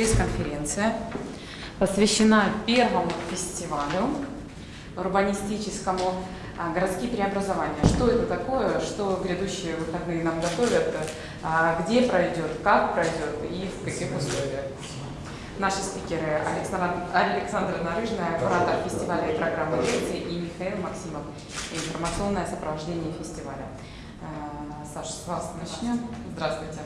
пресс-конференция посвящена первому фестивалю урбанистическому а, «Городские преобразования». Что это такое, что грядущие выходные нам готовят, а, где пройдет, как пройдет и в каких условиях. Наши спикеры Александр, Александра Нарыжная, куратор фестиваля и программы лекций, и Михаил Максимов, информационное сопровождение фестиваля. А, Саша, с вас начнем. Здравствуйте.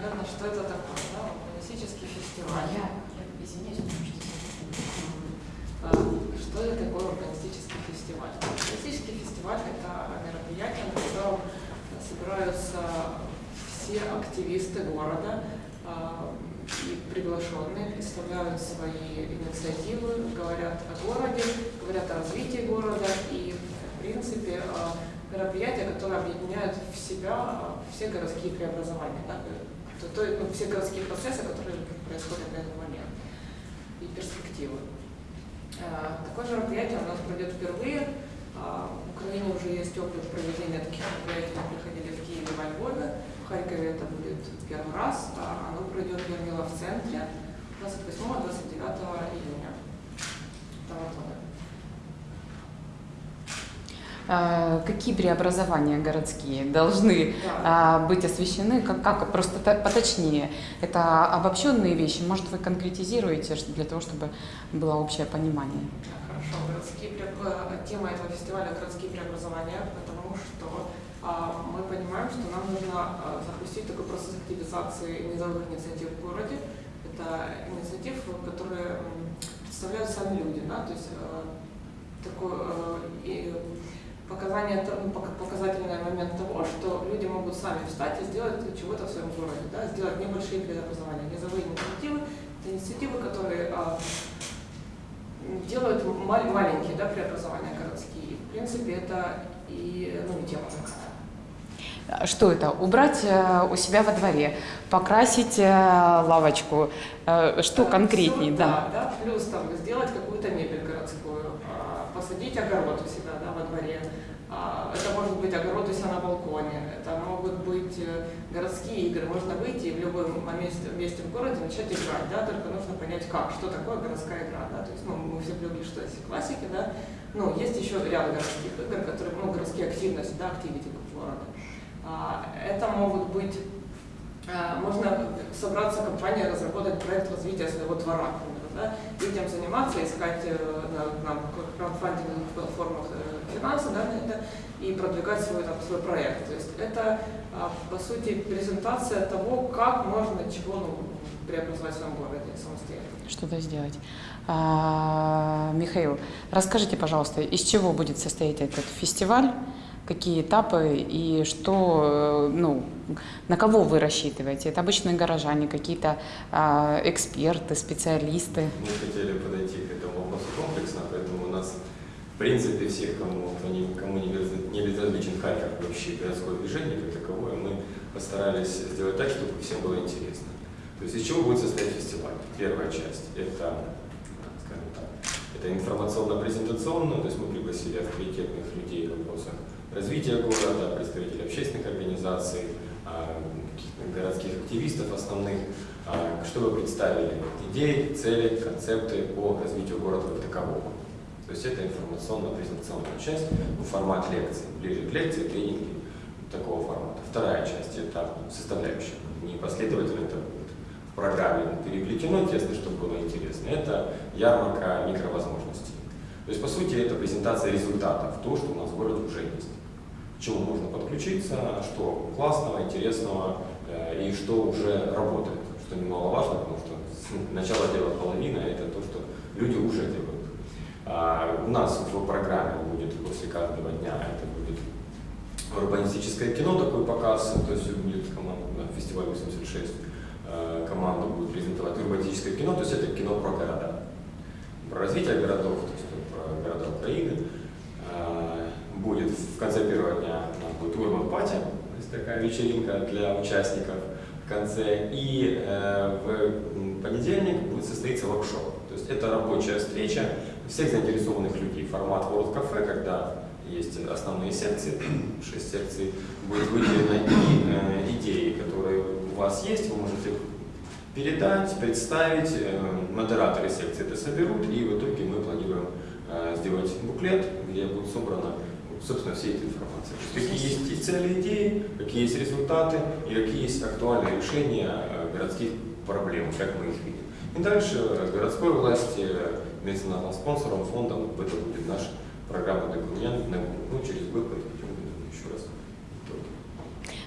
Наверное, что это такое, да? Урбанистический фестиваль. Я, я извиняюсь, потому что А, Что это такое урбанистический фестиваль? Урбанистический фестиваль – это мероприятие, на котором собираются все активисты города а, и приглашенные, представляют свои инициативы, говорят о городе, говорят о развитии города и, в принципе, а, мероприятия, которые объединяют в себя все городские преобразования, то, то, ну, все городские процессы, которые происходят на этот момент, и перспективы. А, Такое же мероприятие у нас пройдет впервые. А, В Украине уже есть опыт проведения таких мероприятий, мы проходили в Киеве, во Львове. В Харькове это будет первый раз. А Оно пройдет в Ермила центре 28-29 июня этого года. А, Какие преобразования городские должны Да. а, быть освещены? Как, как просто поточнее? Это обобщенные вещи? Может, вы конкретизируете для того, чтобы было общее понимание? Хорошо, городские э, тема этого фестиваля городские преобразования, потому что мы понимаем, что нам нужно запустить такой процесс активизации низовых инициатив в городе. Это инициатив, которые представляют сами люди, да, то есть э, такой э, показание, ну, пока- показательный момент того, что люди могут сами встать и сделать чего-то в своем городе, да, сделать небольшие преобразования. Низовые инициативы – это инициативы, которые а, делают мал- маленькие да, преобразования городские. В принципе, это и, ну, и тема такая. А Что это? Убрать э, у себя во дворе, покрасить э, лавочку. Э, Что Да, конкретнее? всё, Да. да, да. Плюс там сделать какую-то мебель городскую, посадить огород у себя да, во дворе. А, Это может быть огород у себя на балконе, это могут быть э, городские игры. Можно выйти и в любом месте, месте в городе начать играть, да, только нужно понять как, что такое городская игра. Да? То есть, ну, мы все привыкли, что есть классики, да, ну, есть еще ряд городских игр, которые, ну, городские активности, да, активити города. А, Это могут быть а, можно собраться компания, разработать проект развития своего двора, да, этим заниматься, искать э, на, на краудфандинговых платформах э, финансы да, это и продвигать свой, там, свой проект. То есть это, а, по сути, презентация того, как можно чего ну, преобразовать в своем городе самостоятельно. Что-то сделать. А, Михаил, расскажите, пожалуйста, из чего будет состоять этот фестиваль? Какие этапы и что, э, ну, на кого вы рассчитываете? Это обычные горожане, какие-то а, эксперты, специалисты? Мы хотели подойти к этому вопросу комплексно, поэтому у нас, в принципе, всех, кому, кто не, кому не безразличен Харьков, вообще городское движение как таковое, мы постарались сделать так, чтобы всем было интересно. То есть из чего будет состоять фестиваль? Первая часть – это, скажем так, это информационно-презентационно, то есть мы пригласили авторитетных людей в вопросах развития города, представителей общественных организаций, а, городских активистов основных, а, чтобы представили идеи, цели, концепты по развитию города как такового. То есть это информационно-презентационная часть, ну, формат лекции, ближе к лекции, тренинги такого формата. Вторая часть – это составляющая, не последовательно это будет в программе переплетено тесно, чтобы было интересно. Это ярмарка микровозможностей. То есть, по сути, это презентация результатов, то, что у нас в городе уже есть. Чему можно подключиться, что классного, интересного э, и что уже работает, что немаловажно, потому что с- начало дела половина – это то, что люди уже делают. А, у нас в программе будет после каждого дня, это будет урбанистическое кино, такой показ, то есть будет команда, да, фестиваль 86, э, команда будет презентовать урбанистическое кино, то есть это кино про города, про развитие городов, то есть про города Украины. Э, Будет в конце первого дня пати, то есть такая вечеринка для участников в конце. И э, в понедельник будет состоиться воркшоп. То есть это рабочая встреча всех заинтересованных людей. Формат World Cafe, когда есть основные секции, шесть секций, будет выделено и э, идеи, которые у вас есть, вы можете передать, представить, э, модераторы секции это соберут, и в итоге мы планируем э, сделать буклет, где будет собрана, собственно, вся эта информация. То есть какие есть и цели, идеи, какие есть результаты и какие есть актуальные решения э, городских проблем, как мы их видим. И дальше э, городской власти, э, меценатом, спонсором, фондом, это будет наш программный документ, ну, через год подведем еще раз итоги.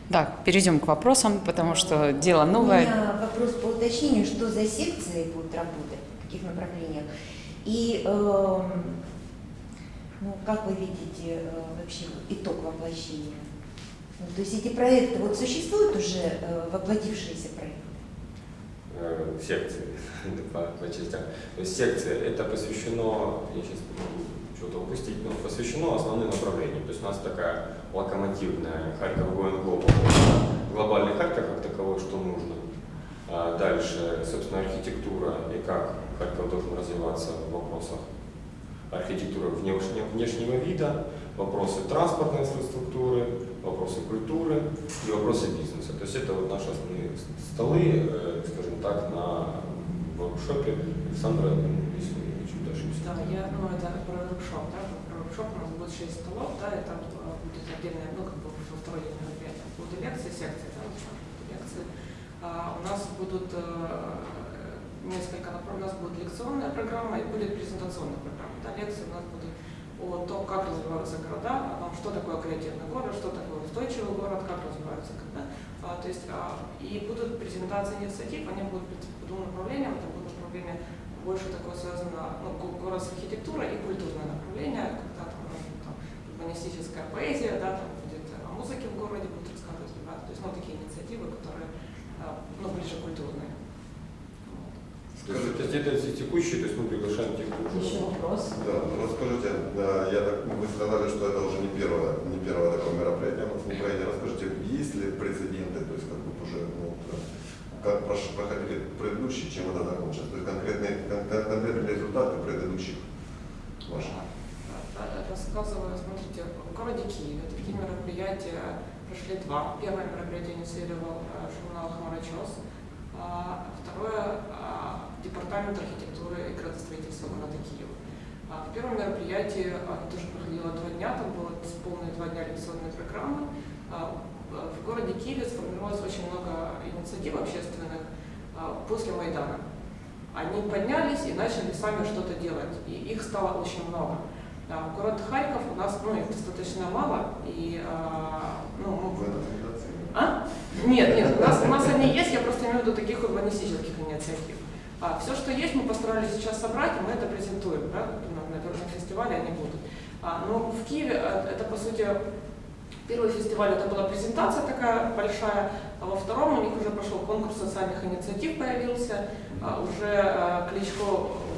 Да, перейдем к вопросам, потому что дело У новое. меня вопрос по уточнению, что за секции будут работать, в каких направлениях. И эм, ну, как вы видите э, вообще итог воплощения? Ну, то есть эти проекты, вот существуют уже э, воплотившиеся проекты? э, секции по, по частям. То есть секция это посвящено, я сейчас могу что-то упустить, но посвящено основным направлениям. То есть у нас такая локомотивная Харьков Going глобальный Харьков как таковой, что нужно. А дальше, собственно, архитектура и как Харьков должен развиваться в вопросах архитектуры внешнего, внешнего вида, вопросы транспортной инфраструктуры, вопросы культуры и вопросы бизнеса. То есть это вот наши основные столы, э, скажем так, на воркшопе Александра, ну, если я чуть ошибся. Да, я, ну, это про воркшоп, да, про воркшоп у нас будет 6 столов, да, и там э, будет отдельное, ну, как бы во второй день мероприятия. Будут и лекции, секции, там будут лекции. А, у нас будут э, несколько у нас будет лекционная программа и будет презентационная программа. Да, лекции у нас будут о том, как развиваются города, о том, что такое креативный город, что такое устойчивый город, как развиваются города. А, то есть, а, и будут презентации инициатив, они будут по двум направлениям, это будут направления больше такое связано, ну, го- город с архитектурой и культурное направление, когда там, там урбанистическая поэзия, да, там будет о музыке в городе, будут рассказывать ребята, то есть, ну, такие инициативы, которые, а, ну, ближе культурные. Есть это текущие, то есть мы приглашаем уже Еще вопрос? Да, ну расскажите, да, я так, вы сказали, что это уже не первое, не первое такое мероприятие у нас в Украине. Расскажите, есть ли прецеденты, то есть как вот уже, ну, как прош- проходили предыдущие, чем это закончилось? То есть конкретные, кон- кон- конкретные результаты предыдущих ваших? Рассказываю, смотрите, в городе Киеве такие мероприятия прошли два. Первое мероприятие инициировал э, журнал «Хмарочес», а второе а, Департамент архитектуры и градостроительства города Киева. А В первом мероприятии оно тоже проходило два дня, там было полные два дня лекционной программы. А, В городе Киеве сформировалось очень много инициатив общественных а, после Майдана. Они поднялись и начали сами что-то делать, и их стало очень много. А, город Харьков у нас ну, их достаточно мало, и а, ну, мы а? Нет, нет, у нас, у нас они есть, я просто имею в виду таких урбанистических инициатив. А, все, что есть, мы постарались сейчас собрать, и мы это презентуем, да, на, на, на фестивале они будут. А, но в Киеве э, это, по сути, первый фестиваль, это была презентация такая большая, а во втором у них уже прошел конкурс социальных инициатив, появился, а, уже э, Кличко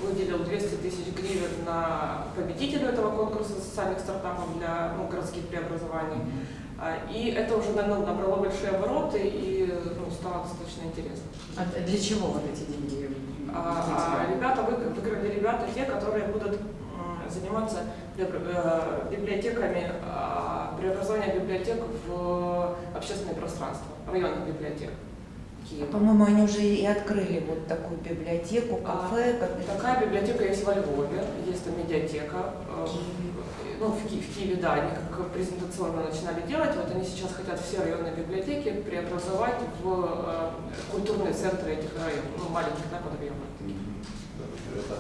выделил 200 тысяч гривен на победителю этого конкурса социальных стартапов для ну, городских преобразований. А, И это уже ну, набрало большие обороты и ну, стало достаточно интересно. А для чего вот эти деньги? А, а ребята вы- выиграли ребята те, которые будут заниматься э, библиотеками, а, преобразованием библиотек в общественное пространство, районных библиотек Киева. По-моему, они уже и открыли вот такую библиотеку, кафе. как это- Такая библиотека есть во Львове, есть там медиатека. э, Ну, в, Ки- в Киеве, да, они как презентационно начинали делать. Вот они сейчас хотят все районные библиотеки преобразовать в э, культурные центры этих районов, ну, маленьких, да, интересно.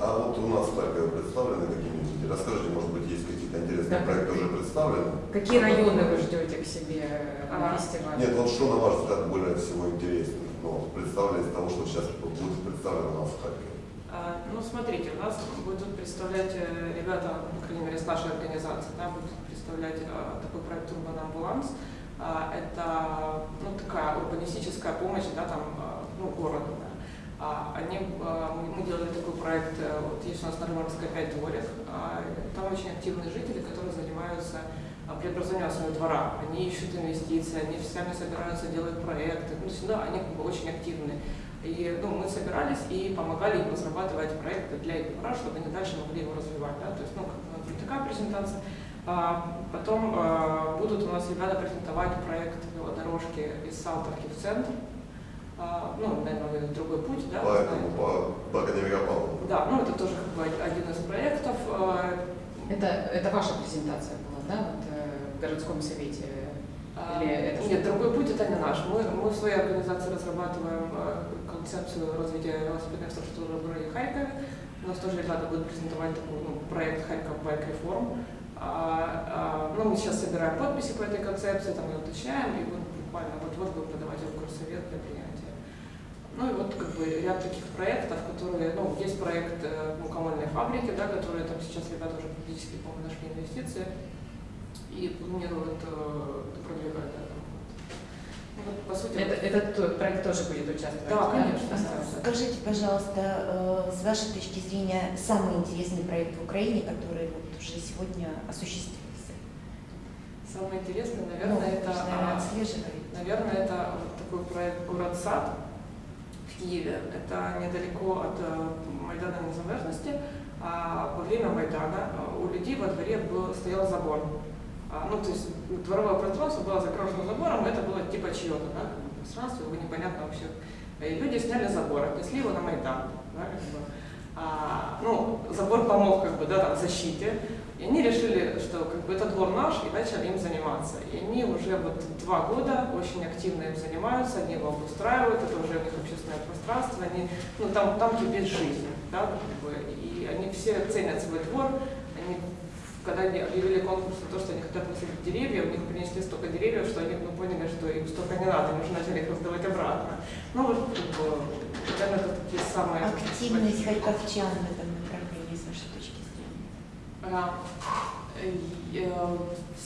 А вот у нас Харькове представлены какие-нибудь? Расскажите, может быть, есть какие-то интересные Да. проекты уже представлены? Какие районы вы ждете к себе на А, фестивале? Нет, вот что, на ваш взгляд, более всего интересно, ну, представлено из того, что сейчас будет представлено у нас в Харькове? А, Ну, смотрите, у нас будут представлять э, ребята, по крайней мере, с нашей организации, да, будут представлять э, такой проект «Урбан Амбуланс». А, Это ну, такая урбанистическая помощь да, там, э, ну, городу. да. А, Они, э, мы делали такой проект, э, вот есть у нас на Рымарской 5 дворик, а, там очень активные жители, которые занимаются а, преобразованием своего двора. Они ищут инвестиции, они сами собираются делать проекты, ну, всегда они как бы очень активные. И ну, мы собирались и помогали им разрабатывать проекты для их двора, чтобы они дальше могли его развивать. Да? То есть, ну, такая презентация. А, потом а, будут у нас ребята презентовать проект велодорожки из Салтовки в центр. А, ну, наверное, вы друг путь, да, Поэтому по, по академику Павлову. Да, ну это тоже как бы один из проектов. Э, Это, это ваша презентация была, да, вот, э, в городском совете? А, Или это Нет, другой путь это не наш. Мы, мы в своей организации разрабатываем концепцию развития велосипедной инфраструктуры в городе Харькове. У нас тоже ребята будут презентовать такой ну, проект Харьков Байк Реформ. А, а, ну, мы сейчас собираем подписи по этой концепции, там ее уточняем, и вот буквально вот-вот будем подавать ее в горсовет для принятия. Ну и вот как бы ряд таких проектов, которые, ну, есть проект э, мукомольной фабрики, да, которые там сейчас ребята уже практически, по-моему, нашли инвестиции и планируют э, продвигать это. Ну, вот, по сути, Это, этот то- проект тоже будет участвовать? Да, конечно. Ага. Скажите, пожалуйста, э, с вашей точки зрения, самый интересный проект в Украине, который вот уже сегодня осуществился? самое интересное, Ну, наверное, вы это, наверное, а, наверное, это вот такой проект «Город сад» в Киеве. Это недалеко от э, Майдана Независимости. А во время Майдана э, у людей во дворе был, стоял забор. А, ну, то есть дворовое пространство было загорожено забором, это было типа чье-то, да, пространство, его непонятно вообще. И люди сняли забор, отнесли его на Майдан. Да, как бы. А, ну, забор помог как бы, да, там, защите. И они решили, что как бы это двор наш, и начали им заниматься. И они уже вот два года очень активно им занимаются, они его обустраивают, это уже у них общественное пространство, они, ну, там, там кипит жизнь, да, как бы, и они все ценят свой двор, они когда они объявили конкурс на то, что они хотят посадить деревья, у них принесли столько деревьев, что они ну, поняли, что им столько не надо, они уже начали их раздавать обратно. Ну вот, как бы, наверное, это такие самые... Активность харьковчан в этом направлении, с вашей точки зрения? А, э, э,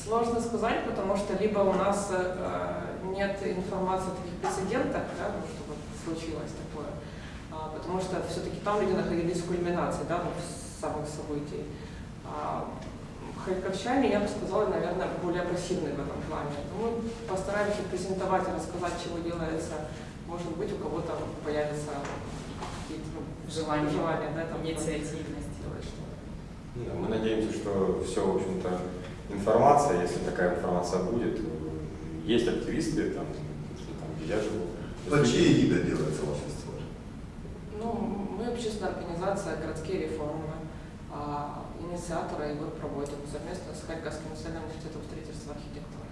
Сложно сказать, потому что либо у нас э, нет информации о таких прецедентах, да, ну, чтобы случилось такое, а, потому что все-таки там люди находились в кульминации да, ну, самых событий. А, Харьковчане, я бы сказала, наверное, более пассивны в этом плане. Мы постараемся презентовать и рассказать, чего делается. Может быть, у кого-то появятся какие-то ну, Желание, желания да, там, инициативность. Да, Мы надеемся, что все, в общем-то, информация, если такая информация будет, э, есть активисты, там, что там, где я живу. Под чьей эгидой делается ваш фестиваль? Ну, мы общественная организация «Городские реформы», а, инициаторы его проводим совместно с Харьковским национальным университетом строительства архитектуры.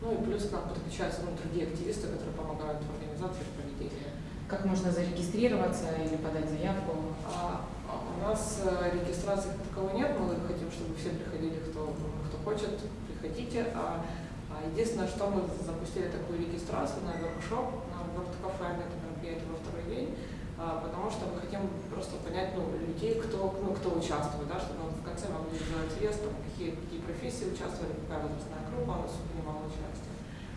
Ну и плюс к нам подключаются ну, другие активисты, которые помогают в организации в проведении. Как можно зарегистрироваться или подать заявку? А, а у нас э, регистрации как таковой нет, мы хотим, чтобы все приходили, кто, кто хочет, приходите. А, а единственное, что мы запустили такую регистрацию на воркшоп, на ворккафе, это мероприятие во второй день, а, потому что мы хотим просто понять ну, людей, кто, ну, кто участвует, да, чтобы в конце могли сделать вес, там, какие, какие профессии участвовали, какая возрастная группа у нас принимала участие.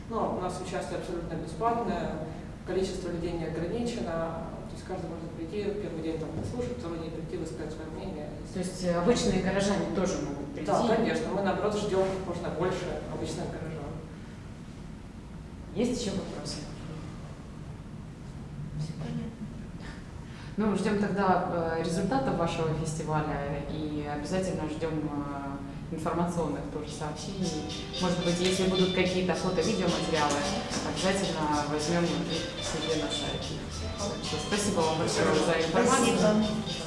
Но у нас участие абсолютно бесплатное, количество людей не ограничено, то есть каждый может прийти, первый день там послушать, второй день прийти, высказать свое мнение. То есть э, обычные горожане тоже могут прийти? Да, конечно, мы наоборот ждем как можно больше обычных горожан. Есть еще вопросы? Все понятно. Ну, ждем тогда э, результатов вашего фестиваля и обязательно ждем э, информационных тоже сообщений. Может быть, если будут какие-то фото-видеоматериалы, обязательно возьмем их себе на сайте. Спасибо вам большое за информацию. Спасибо.